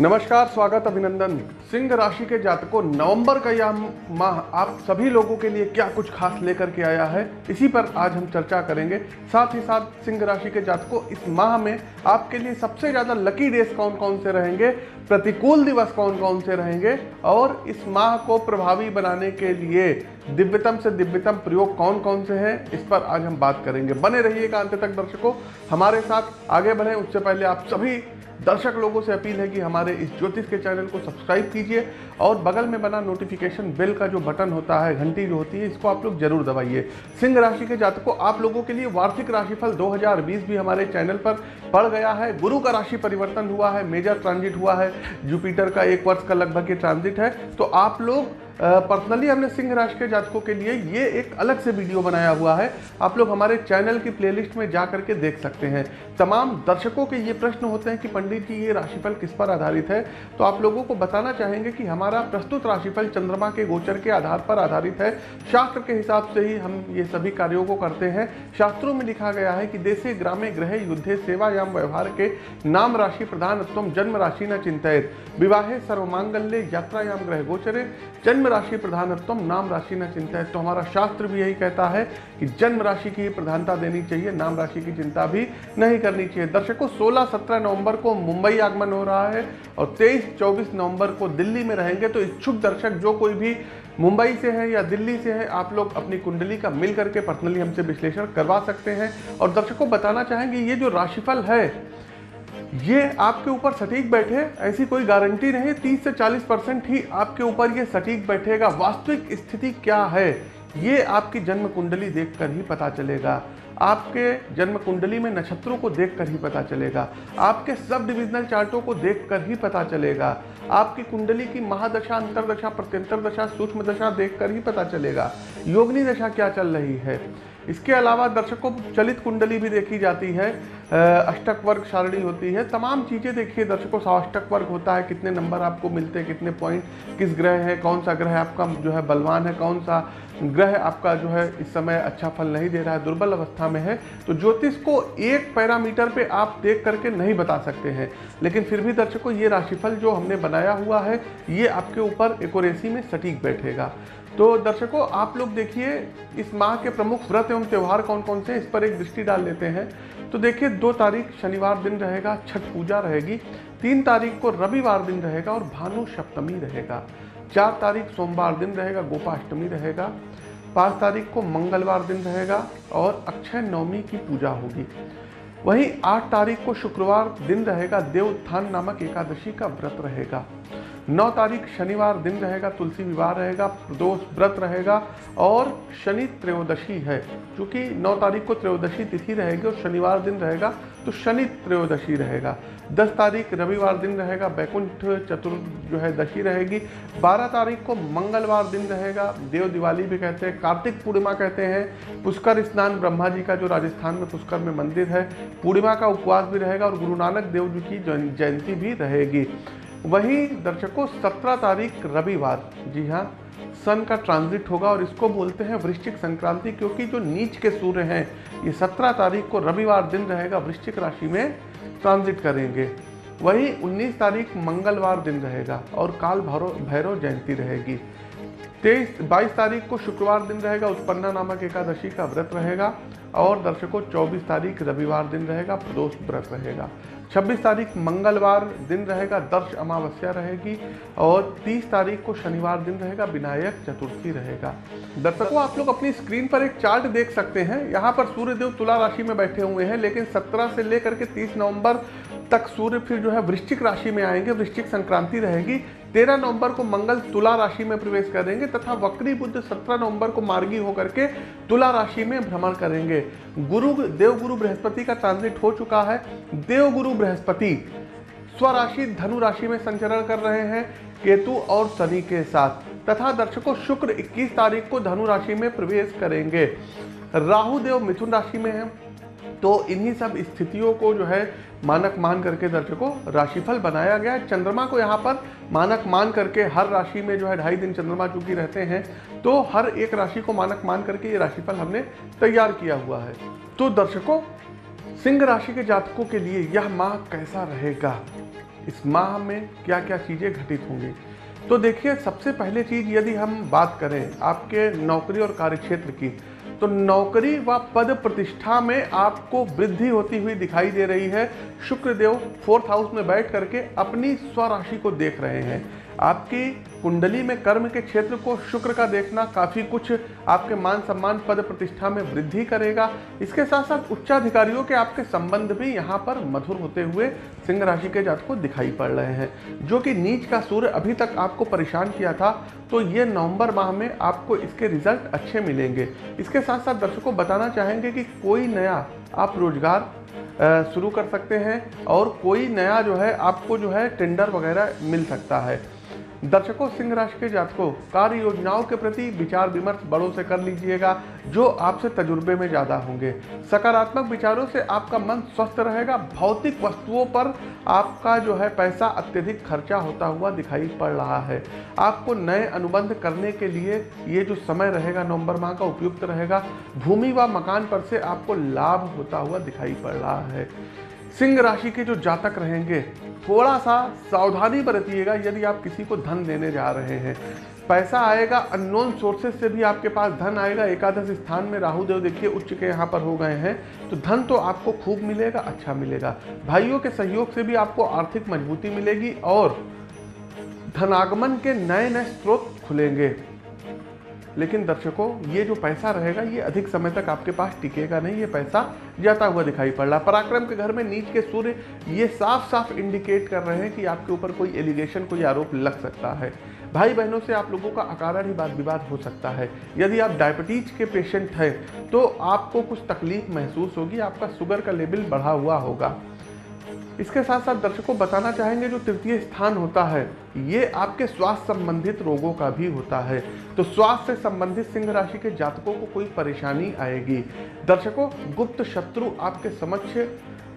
नमस्कार, स्वागत अभिनंदन। सिंह राशि के जातकों, नवंबर का यह माह आप सभी लोगों के लिए क्या कुछ खास लेकर के आया है, इसी पर आज हम चर्चा करेंगे। साथ ही साथ सिंह राशि के जातकों, इस माह में आपके लिए सबसे ज़्यादा लकी डेज़ कौन कौन से रहेंगे, प्रतिकूल दिवस कौन कौन से रहेंगे, और इस माह को प्रभावी बनाने के लिए दिव्यतम से दिव्यतम प्रयोग कौन कौन से हैं, इस पर आज हम बात करेंगे। बने रहिएगा अंत तक दर्शकों। हमारे साथ आगे बढ़ें, उससे पहले आप सभी दर्शक लोगों से अपील है कि हमारे इस ज्योतिष के चैनल को सब्सक्राइब कीजिए और बगल में बना नोटिफिकेशन बेल का जो बटन होता है, घंटी जो होती है, इसको आप लोग ज़रूर दबाइए। सिंह राशि के जातकों, आप लोगों के लिए वार्षिक राशिफल 2020 भी हमारे चैनल पर पड़ गया है। गुरु का राशि परिवर्तन हुआ है, मेजर ट्रांजिट हुआ है। जुपिटर का एक वर्ष का लगभग ये ट्रांजिट है। तो आप लोग पर्सनली हमने सिंह राशि के जातकों के लिए ये एक अलग से वीडियो बनाया हुआ है। आप लोग हमारे चैनल की प्लेलिस्ट में जा करके देख सकते हैं। तमाम दर्शकों के ये प्रश्न होते हैं कि पंडित जी, ये राशिफल किस पर आधारित है? तो आप लोगों को बताना चाहेंगे कि हमारा प्रस्तुत राशिफल चंद्रमा के गोचर के आधार पर आधारित है। शास्त्र के हिसाब से ही हम ये सभी कार्यों को करते हैं। शास्त्रों में लिखा गया है कि देशे ग्रामे ग्रह युद्धे सेवायाम व्यवहार के नाम राशि प्रधानत्व जन्म राशि न चिंतित विवाहे सर्वमांगल्य यात्रायाम ग्रह गोचरे। जन्म राशि प्रधानत्व नाम राशि न चिंता है। तो हमारा शास्त्र भी यही कहता है कि जन्म राशि की प्रधानता देनी चाहिए, नाम राशि की चिंता भी नहीं करनी चाहिए। दर्शकों 16-17 नवंबर को मुंबई आगमन हो रहा है और 23-24 नवंबर को दिल्ली में रहेंगे। तो इच्छुक दर्शक, जो कोई भी मुंबई से है या दिल्ली से है, आप लोग अपनी कुंडली का मिल करके पर्सनली हमसे विश्लेषण करवा सकते हैं। और दर्शकों, बताना चाहेंगे, ये जो राशिफल है ये आपके ऊपर सटीक बैठे, ऐसी कोई गारंटी नहीं, तीस से चालीस परसेंट ही आपके ऊपर ये सटीक बैठेगा। वास्तविक स्थिति क्या है, ये आपकी जन्म कुंडली देखकर ही पता चलेगा। आपके जन्म कुंडली में नक्षत्रों को देखकर ही पता चलेगा। आपके सब डिविजनल चार्टों को देखकर ही पता चलेगा। आपकी कुंडली की महादशा, अंतरदशा प्रत्यंतर दशा सूक्ष्म दशा देखकर ही पता चलेगा। योगनी दशा क्या चल रही है? इसके अलावा दर्शकों, चलित कुंडली भी देखी जाती है अष्टक वर्ग सारणी होती है। तमाम चीज़ें देखिए दर्शकों साष्टक वर्ग होता है, कितने नंबर आपको मिलते हैं, कितने पॉइंट किस ग्रह है, कौन सा ग्रह आपका जो है बलवान है, कौन सा ग्रह आपका जो है इस समय अच्छा फल नहीं दे रहा है, दुर्बल अवस्था में है। तो ज्योतिष को एक पैरामीटर पे आप देख करके नहीं बता सकते हैं। लेकिन फिर भी दर्शकों, ये राशिफल जो हमने बनाया हुआ है, ये आपके ऊपर एकोरेसी में सटीक बैठेगा। तो दर्शकों, आप लोग देखिए, इस माह के प्रमुख व्रत एवं त्यौहार कौन कौन से, इस पर एक दृष्टि डाल लेते हैं। तो देखिए, दो तारीख शनिवार दिन रहेगा, छठ पूजा रहेगी, तीन तारीख को रविवार दिन रहेगा और भानु सप्तमी रहेगा। चार तारीख सोमवार दिन रहेगा, गोपाष्टमी रहेगा, पाँच तारीख को मंगलवार दिन रहेगा और अक्षय नवमी की पूजा होगी। वहीं आठ तारीख को शुक्रवार दिन रहेगा देवोत्थान नामक एकादशी का व्रत रहेगा। नौ तारीख शनिवार दिन रहेगा, तुलसी विवाह रहेगा, प्रदोष व्रत रहेगा और शनि त्रयोदशी है। क्योंकि नौ तारीख को त्रयोदशी तिथि रहेगी और शनिवार दिन रहेगा तो शनि त्रयोदशी रहेगा। दस तारीख रविवार दिन रहेगा बैकुंठ चतुर् जो है, दशी रहेगी। बारह तारीख को मंगलवार दिन रहेगा, देव दिवाली भी कहते हैं, कार्तिक पूर्णिमा कहते हैं। पुष्कर स्नान ब्रह्मा जी का जो राजस्थान में पुष्कर में मंदिर है, पूर्णिमा का उपवास भी रहेगा और गुरु नानक देव जी की जयंती भी रहेगी। वहीं दर्शकों, सत्रह तारीख रविवार। जी हाँ सन का ट्रांजिट होगा और इसको बोलते हैं वृश्चिक संक्रांति क्योंकि जो नीच के सूर्य हैं, ये सत्रह तारीख को रविवार दिन रहेगा, वृश्चिक राशि में ट्रांजिट करेंगे। वहीं 19 तारीख मंगलवार दिन रहेगा और काल भैरव भैरव जयंती रहेगी। तेईस, बाईस तारीख को शुक्रवार दिन रहेगा, उत्पन्ना नामक एकादशी का व्रत रहेगा और दर्शकों 24 तारीख रविवार दिन रहेगा, प्रदोष व्रत रहेगा। 26 तारीख मंगलवार दिन रहेगा, दर्श अमावस्या रहेगी और 30 तारीख को शनिवार दिन रहेगा, विनायक चतुर्थी रहेगा। दर्शकों, आप लोग अपनी स्क्रीन पर एक चार्ट देख सकते हैं। यहाँ पर सूर्यदेव तुला राशि में बैठे हुए हैं, लेकिन 17 से लेकर के 30 नवंबर तक सूर्य फिर जो है वृश्चिक राशि में आएँगे, वृश्चिक संक्रांति रहेगी। तेरह नवंबर को मंगल तुला राशि में प्रवेश करेंगे तथा वक्री बुद्ध सत्रह नवंबर को मार्गी होकर के तुला राशि में भ्रमण करेंगे। गुरु, देवगुरु बृहस्पति का ट्रांजिट हो चुका है। देवगुरु बृहस्पति स्वराशि धनु राशि में संचरण कर रहे हैं, केतु और शनि के साथ। तथा दर्शकों, शुक्र 21 तारीख को धनु राशि में प्रवेश करेंगे। राहु देव मिथुन राशि में है तो इन्हीं सब स्थितियों को जो है मानक मान करके दर्शकों, राशिफल बनाया गया है। चंद्रमा को यहाँ पर मानक मान करके हर राशि में जो है ढाई दिन चंद्रमा चूँकि रहते हैं तो हर एक राशि को मानक मान करके ये राशिफल हमने तैयार किया हुआ है। तो दर्शकों, सिंह राशि के जातकों के लिए यह माह कैसा रहेगा? इस माह में क्या क्या चीज़ें घटित होंगी? तो देखिए, सबसे पहले चीज़ यदि हम बात करें आपके नौकरी और कार्यक्षेत्र की तो नौकरी व पद प्रतिष्ठा में आपको वृद्धि होती हुई दिखाई दे रही है। शुक्रदेव फोर्थ हाउस में बैठ करके अपनी स्वराशि को देख रहे हैं। आपकी कुंडली में कर्म के क्षेत्र को शुक्र का देखना काफ़ी कुछ आपके मान सम्मान पद प्रतिष्ठा में वृद्धि करेगा। इसके साथ साथ उच्चाधिकारियों के आपके संबंध भी यहाँ पर मधुर होते हुए सिंह राशि के जात को दिखाई पड़ रहे हैं। जो कि नीच का सूर्य अभी तक आपको परेशान किया था तो ये नवंबर माह में आपको इसके रिज़ल्ट अच्छे मिलेंगे। इसके साथ साथ दर्शकों बताना चाहेंगे कि कोई नया आप रोज़गार शुरू कर सकते हैं और कोई नया जो है आपको जो है टेंडर वगैरह मिल सकता है। दर्शकों, सिंह राशि के जातकों कार्य योजनाओं के प्रति विचार विमर्श बड़ों से कर लीजिएगा, जो आपसे तजुर्बे में ज़्यादा होंगे। सकारात्मक विचारों से आपका मन स्वस्थ रहेगा, भौतिक वस्तुओं पर आपका जो है पैसा अत्यधिक खर्चा होता हुआ दिखाई पड़ रहा है। आपको नए अनुबंध करने के लिए ये जो समय रहेगा, नवंबर माह का उपयुक्त रहेगा। भूमि व मकान पर से आपको लाभ होता हुआ दिखाई पड़ रहा है। सिंह राशि के जो जातक रहेंगे, थोड़ा सा सावधानी बरतिएगा यदि आप किसी को धन देने जा रहे हैं। पैसा आएगा अननोन सोर्सेज से भी आपके पास धन आएगा। एकादश स्थान में राहु देव देखिए, उच्च के यहाँ पर हो गए हैं। तो धन तो आपको खूब मिलेगा अच्छा मिलेगा। भाइयों के सहयोग से भी आपको आर्थिक मजबूती मिलेगी और धनागमन के नए नए स्रोत खुलेंगे। लेकिन दर्शकों, ये जो पैसा रहेगा, ये अधिक समय तक आपके पास टिकेगा नहीं, ये पैसा जाता हुआ दिखाई पड़ रहा पराक्रम के घर में नीच के सूर्य, ये साफ़ साफ़ इंडिकेट कर रहे हैं कि आपके ऊपर कोई एलिगेशन कोई आरोप लग सकता है। भाई बहनों से आप लोगों का अकारण ही बात विवाद हो सकता है। यदि आप डायबिटीज़ के पेशेंट हैं तो आपको कुछ तकलीफ़ महसूस होगी, आपका शुगर का लेवल बढ़ा हुआ होगा। इसके साथ साथ दर्शकों, बताना चाहेंगे जो तृतीय स्थान होता है ये आपके स्वास्थ्य संबंधित रोगों का भी होता है। तो स्वास्थ्य से संबंधित सिंह राशि के जातकों को कोई परेशानी आएगी। दर्शकों, गुप्त शत्रु आपके समक्ष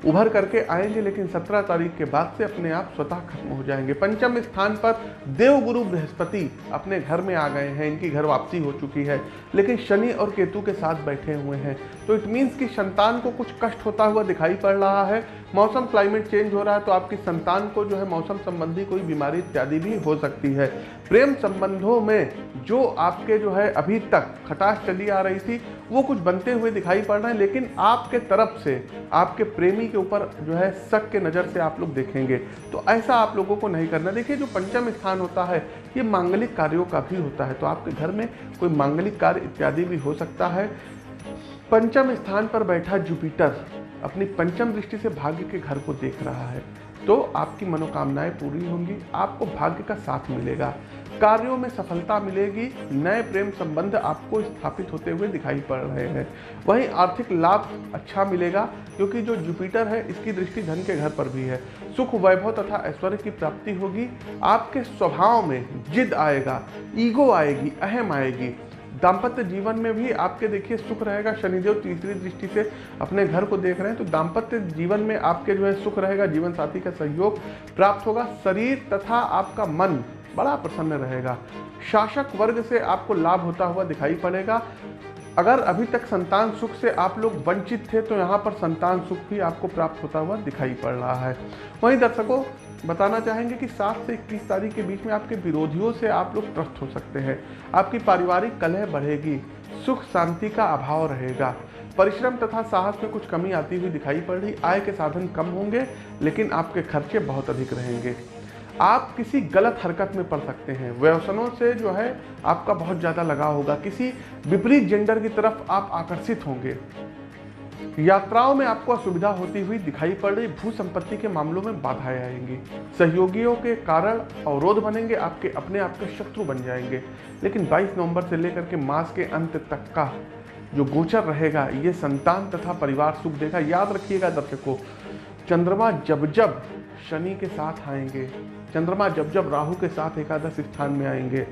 उभर करके आएँगे, लेकिन 17 तारीख के बाद से अपने आप स्वतः खत्म हो जाएँगे। पंचम स्थान पर देवगुरु बृहस्पति अपने घर में आ गए हैं। इनकी घर वापसी हो चुकी है, लेकिन शनि और केतु के साथ बैठे हुए हैं। तो इट मीन्स कि संतान को कुछ कष्ट होता हुआ दिखाई पड़ रहा है। मौसम क्लाइमेट चेंज हो रहा है तो आपकी संतान को जो है मौसम संबंधी कोई बीमारी इत्यादि भी हो सकती है। प्रेम संबंधों में जो आपके जो है अभी तक खटास चली आ रही थी, वो कुछ बनते हुए दिखाई पड़ रहे हैं, लेकिन आपके तरफ़ से, आपके प्रेमी के ऊपर जो है शक के नज़र से आप लोग देखेंगे। तो ऐसा आप लोगों को नहीं करना। देखिए, जो पंचम स्थान होता है, ये मांगलिक कार्यों का भी होता है। तो आपके घर में कोई मांगलिक कार्य इत्यादि भी हो सकता है। पंचम स्थान पर बैठा जुपिटर अपनी पंचम दृष्टि से भाग्य के घर को देख रहा है। तो आपकी मनोकामनाएँ पूरी होंगी, आपको भाग्य का साथ मिलेगा। कार्यों में सफलता मिलेगी, नए प्रेम संबंध आपको स्थापित होते हुए दिखाई पड़ रहे हैं। वहीं आर्थिक लाभ अच्छा मिलेगा, क्योंकि जो जुपिटर है, इसकी दृष्टि धन के घर पर भी है। सुख, वैभव तथा ऐश्वर्य की प्राप्ति होगी, आपके स्वभाव में जिद आएगा, ईगो आएगी, अहम आएगी। दाम्पत्य जीवन में भी आपके देखिए सुख रहेगा, शनिदेव तीसरी दृष्टि से अपने घर को देख रहे हैं तो दाम्पत्य जीवन में आपके जो है सुख रहेगा, जीवन साथी का सहयोग प्राप्त होगा, शरीर तथा आपका मन बड़ा प्रसन्न रहेगा। शासक वर्ग से आपको लाभ होता हुआ दिखाई पड़ेगा। अगर अभी तक संतान सुख से आप लोग वंचित थे तो यहाँ पर संतान सुख भी आपको प्राप्त होता हुआ दिखाई पड़ रहा है। वहीं दर्शकों, बताना चाहेंगे कि सात से इक्कीस तारीख के बीच में आपके विरोधियों से आप लोग त्रस्त हो सकते हैं। आपकी पारिवारिक कलह बढ़ेगी, सुख शांति का अभाव रहेगा। परिश्रम तथा साहस में कुछ कमी आती हुई दिखाई पड़ रही। आय के साधन कम होंगे, लेकिन आपके खर्चे बहुत अधिक रहेंगे। आप किसी गलत हरकत में पड़ सकते हैं। व्यवसनों से जो है आपका बहुत ज़्यादा लगाव होगा। किसी विपरीत जेंडर की तरफ़ आप आकर्षित होंगे। यात्राओं में आपको असुविधा होती हुई दिखाई पड़ रही भू संपत्ति के मामलों में बाधाएँ आएँगी। सहयोगियों के कारण अवरोध बनेंगे, आपके अपने आप के शत्रु बन जाएँगे। लेकिन 22 नवंबर से लेकर के मास के अंत तक का जो गोचर रहेगा, ये संतान तथा परिवार सुख देगा। याद रखिएगा दर्शकों, चंद्रमा जब जब शनि के साथ आएँगे। चंद्रमा जब जब राहु के साथ एकादश स्थान में आएँगे,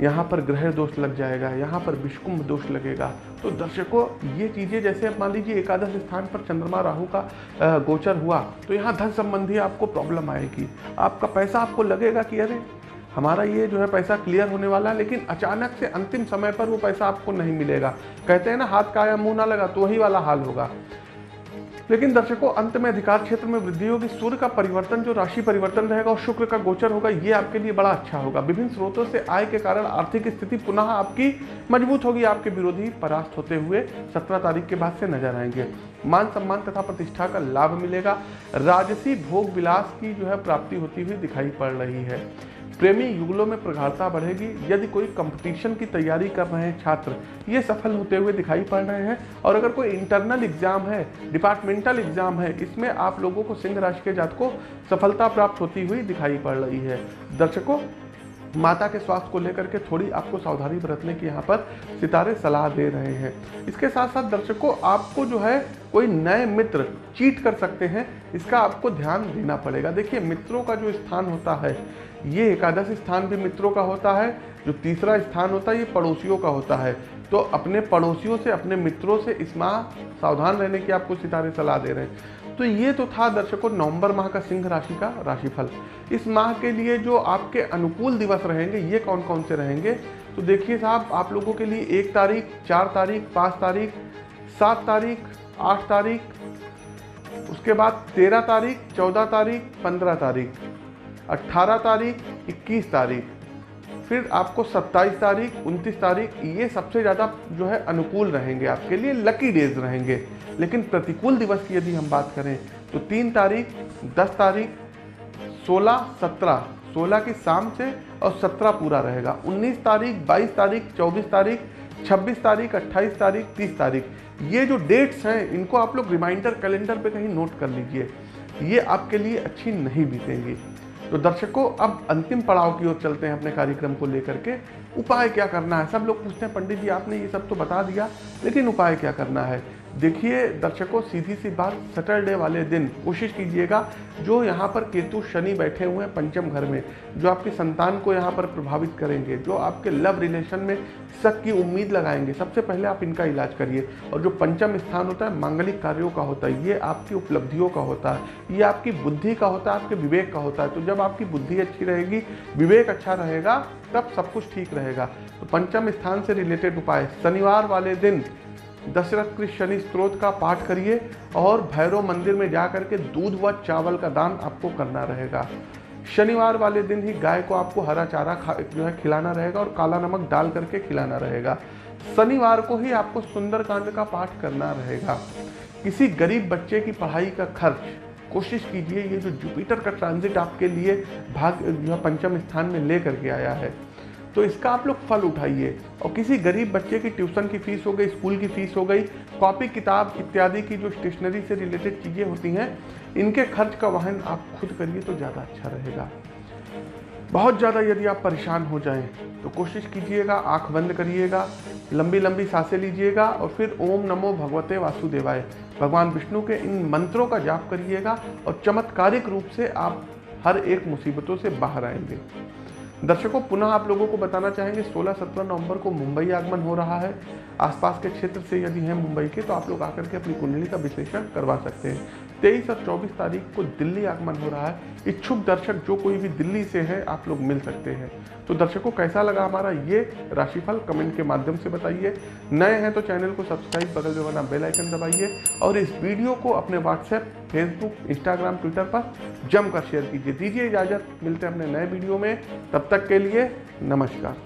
यहाँ पर ग्रह दोष लग जाएगा, यहाँ पर विषकुंभ दोष लगेगा। तो दर्शकों, ये चीज़ें जैसे मान लीजिए एकादश स्थान पर चंद्रमा राहु का गोचर हुआ तो यहाँ धन संबंधी आपको प्रॉब्लम आएगी। आपका पैसा आपको लगेगा कि अरे, हमारा ये जो है पैसा क्लियर होने वाला है, लेकिन अचानक से अंतिम समय पर वो पैसा आपको नहीं मिलेगा। कहते हैं ना, हाथ का या मुँह ना लगा तो वही वाला हाल होगा। लेकिन दर्शकों, अंत में अधिकार क्षेत्र में वृद्धि होगी। सूर्य का परिवर्तन, जो राशि परिवर्तन रहेगा और शुक्र का गोचर होगा, ये आपके लिए बड़ा अच्छा होगा। विभिन्न स्रोतों से आय के कारण आर्थिक स्थिति पुनः आपकी मज़बूत होगी। आपके विरोधी परास्त होते हुए सत्रह तारीख के बाद से नज़र आएँगे। मान सम्मान तथा प्रतिष्ठा का लाभ मिलेगा। राजसी भोग विलास की जो है प्राप्ति होती हुई दिखाई पड़ रही है। प्रेमी युगलों में प्रगाढ़ता बढ़ेगी। यदि कोई कंपटीशन की तैयारी कर रहे हैं छात्र, ये सफल होते हुए दिखाई पड़ रहे हैं। और अगर कोई इंटरनल एग्ज़ाम है डिपार्टमेंटल एग्ज़ाम है, इसमें आप लोगों को सिंह राशि के जात को सफलता प्राप्त होती हुई दिखाई पड़ रही है। दर्शकों, माता के स्वास्थ्य को लेकर के थोड़ी आपको सावधानी बरतने की यहाँ पर सितारे सलाह दे रहे हैं। इसके साथ साथ दर्शकों, आपको जो है कोई नए मित्र चीट कर सकते हैं, इसका आपको ध्यान देना पड़ेगा। देखिए, मित्रों का जो स्थान होता है ये एकादश स्थान भी मित्रों का होता है, जो तीसरा स्थान होता है, ये पड़ोसियों का होता है। तो अपने पड़ोसियों से, अपने मित्रों से इस माह सावधान रहने की आपको सितारे सलाह दे रहे हैं। तो ये तो था दर्शकों, नवंबर माह का सिंह राशि का राशिफल। इस माह के लिए जो आपके अनुकूल दिवस रहेंगे, ये कौन कौन से रहेंगे? तो देखिए साहब, आप लोगों के लिए एक तारीख, चार तारीख, पाँच तारीख, सात तारीख, आठ तारीख, उसके बाद तेरह तारीख, चौदह तारीख, पंद्रह तारीख। अट्ठारह तारीख, इक्कीस तारीख, फिर आपको 27 तारीख 29 तारीख, ये सबसे ज़्यादा जो है अनुकूल रहेंगे आपके लिए लकी डेज़ रहेंगे। लेकिन प्रतिकूल दिवस की यदि हम बात करें तो तीन तारीख, दस तारीख, सोलह, सत्रह, सोलह की शाम से और सत्रह पूरा रहेगा। उन्नीस तारीख, बाईस तारीख, चौबीस तारीख, छब्बीस तारीख, अट्ठाईस तारीख, तीस तारीख। ये जो डेट्स हैं, इनको आप लोग रिमाइंडर कैलेंडर पे कहीं नोट कर लीजिए। ये आपके लिए अच्छी नहीं बीतेंगी। तो दर्शकों, अब अंतिम पड़ाव की ओर चलते हैं अपने कार्यक्रम को लेकर के। उपाय क्या करना है? सब लोग पूछते हैं, पंडित जी, आपने ये सब तो बता दिया, लेकिन उपाय क्या करना है? देखिए, दर्शकों, सीधी सी बात सैटरडे वाले दिन कोशिश कीजिएगा, जो यहाँ पर केतु शनि बैठे हुए हैं पंचम घर में, जो आपकी संतान को यहाँ पर प्रभावित करेंगे, जो आपके लव रिलेशन में शक की उम्मीद लगाएँगे, सबसे पहले आप इनका इलाज करिए। और जो पंचम स्थान होता है, मांगलिक कार्यों का होता है, ये आपकी उपलब्धियों का होता है, ये आपकी बुद्धि का होता है, आपके विवेक का होता है। तो जब आपकी बुद्धि अच्छी रहेगी, विवेक अच्छा रहेगा, तब सब कुछ ठीक रहेगा। तो पंचम स्थान से रिलेटेड उपाय, शनिवार वाले दिन दशरथ कृष्ण शनि स्त्रोत का पाठ करिए और भैरव मंदिर में जा करके दूध व चावल का दान आपको करना रहेगा। शनिवार वाले दिन ही गाय को आपको हरा चारा खा, जो है खिलाना रहेगा और काला नमक डाल करके खिलाना रहेगा। शनिवार को ही आपको सुंदरकांड का पाठ करना रहेगा। किसी गरीब बच्चे की पढ़ाई का खर्च, कोशिश कीजिए ये जो जुपिटर का ट्रांजिट आपके लिए भाग पंचम स्थान में ले करके आया है। तो इसका आप लोग फल उठाइए। और किसी गरीब बच्चे की ट्यूशन की फ़ीस हो गई, स्कूल की फ़ीस हो गई, कॉपी, किताब इत्यादि की जो स्टेशनरी से रिलेटेड चीज़ें होती हैं, इनके खर्च का वहन आप खुद करिए तो ज़्यादा अच्छा रहेगा। बहुत ज़्यादा यदि आप परेशान हो जाएँ तो कोशिश कीजिएगा, आँख बंद करिएगा लंबी लंबी साँसें लीजिएगा और फिर ओम नमो भगवते वासुदेवाय। भगवान विष्णु के इन मंत्रों का जाप करिएगा और चमत्कारिक रूप से आप हर एक मुसीबतों से बाहर आएँगे। दर्शकों, पुनः आप लोगों को बताना चाहेंगे 16-17 नवंबर को मुंबई आगमन हो रहा है। आसपास के क्षेत्र से यदि हैं मुंबई के तो आप लोग आकर के अपनी कुंडली का विश्लेषण करवा सकते हैं। तेईस और चौबीस तारीख को दिल्ली आगमन हो रहा है। इच्छुक दर्शक जो कोई भी दिल्ली से है, आप लोग मिल सकते हैं। तो दर्शकों, कैसा लगा हमारा ये राशिफल? कमेंट के माध्यम से बताइए। नए हैं तो चैनल को सब्सक्राइब, बगल में बना बेल आइकन दबाइए। और इस वीडियो को अपने व्हाट्सएप, फेसबुक, इंस्टाग्राम, ट्विटर पर जमकर शेयर कीजिए। दीजिए इजाज़त। मिलते हैं अपने नए वीडियो में। तब तक के लिए नमस्कार।